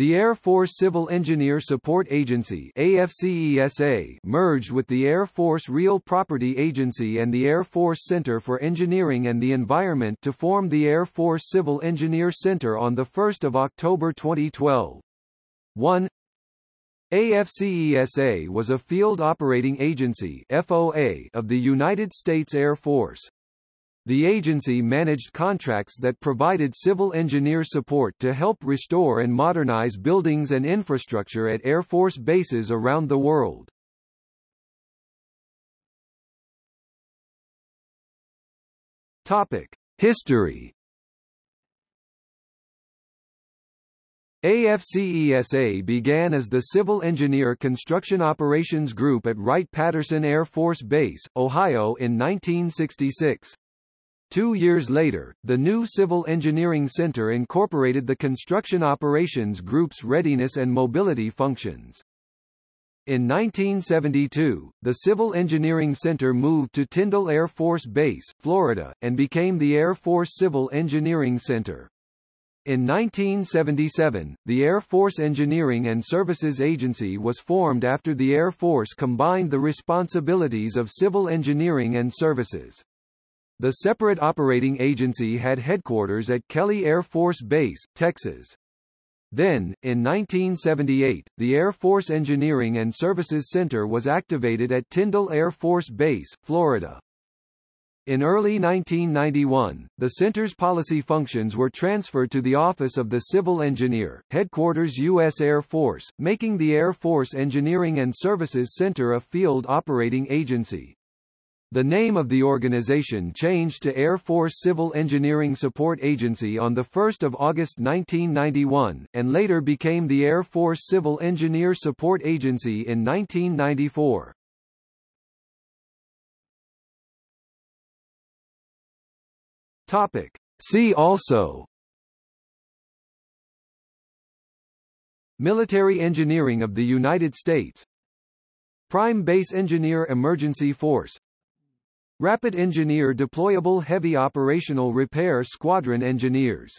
The Air Force Civil Engineer Support Agency AFCESA merged with the Air Force Real Property Agency and the Air Force Center for Engineering and the Environment to form the Air Force Civil Engineer Center on 1 October 2012. 1 AFCESA was a field operating agency FOA of the United States Air Force. The agency managed contracts that provided civil engineer support to help restore and modernize buildings and infrastructure at Air Force bases around the world. Topic: History AFCESA began as the Civil Engineer Construction Operations Group at Wright-Patterson Air Force Base, Ohio in 1966. Two years later, the new Civil Engineering Center incorporated the Construction Operations Group's readiness and mobility functions. In 1972, the Civil Engineering Center moved to Tyndall Air Force Base, Florida, and became the Air Force Civil Engineering Center. In 1977, the Air Force Engineering and Services Agency was formed after the Air Force combined the responsibilities of civil engineering and services. The separate operating agency had headquarters at Kelly Air Force Base, Texas. Then, in 1978, the Air Force Engineering and Services Center was activated at Tyndall Air Force Base, Florida. In early 1991, the center's policy functions were transferred to the Office of the Civil Engineer, Headquarters U.S. Air Force, making the Air Force Engineering and Services Center a field operating agency. The name of the organization changed to Air Force Civil Engineering Support Agency on 1 August 1991, and later became the Air Force Civil Engineer Support Agency in 1994. Topic. See also Military Engineering of the United States Prime Base Engineer Emergency Force Rapid Engineer Deployable Heavy Operational Repair Squadron Engineers